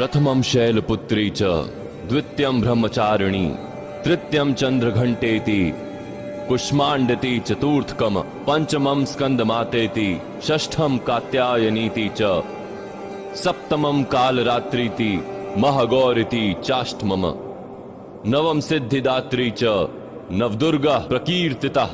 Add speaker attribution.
Speaker 1: प्रथमं शैलपुत्री च, द्वितीयं ब्रह्मचारिणी, तृतीयं चन्द्रघण्टेति, कुष्माण्डति चतुर्थकम पंचमं स्कंदमातेति षष्ठम कात्यायनीति च, सप्तमं कालरात्रीति, महगौरिति चाष्टमम। नवम सिद्धिदात्री च, नवदुर्गा प्रकीर्तिता।